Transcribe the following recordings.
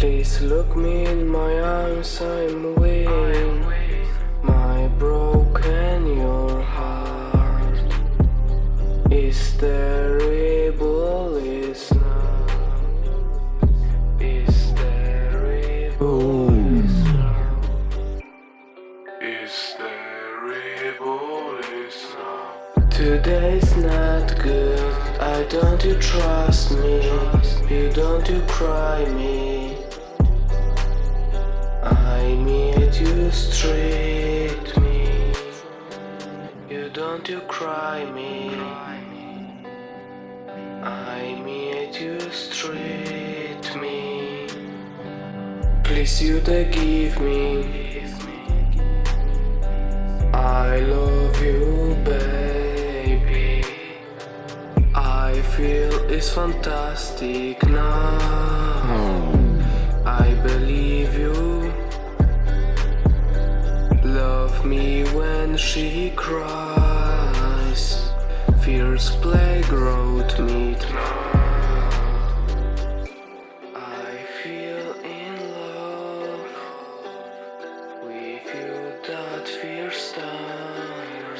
Please look me in my eyes, I'm weak. My broken your heart is terrible, is not. Is terrible, is not. Is terrible, is not. Today's not good. I don't you trust me? You don't you cry me? Street me. You don't you cry me? I meet you street me. Please you to give me. I love you, baby. I feel it's fantastic now. Hmm. I believe you. Cries. Fierce playground meet I feel in love with you that fierce time.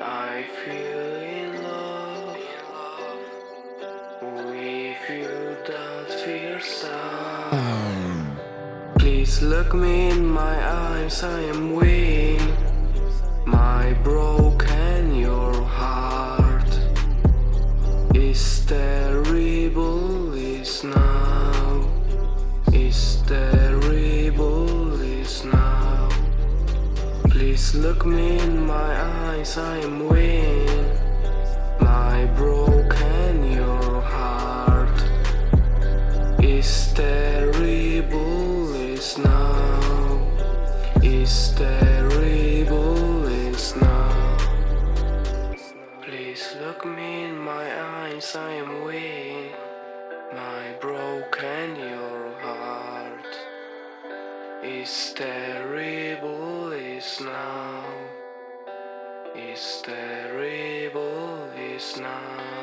I feel in love with you that fierce time. Please look me in my eyes, I am weak. My terrible, is now. Is terrible, is now. Please look me in my eyes, I am weak. My broken I am weak. My broken your heart is terrible, is now. Is terrible, is now.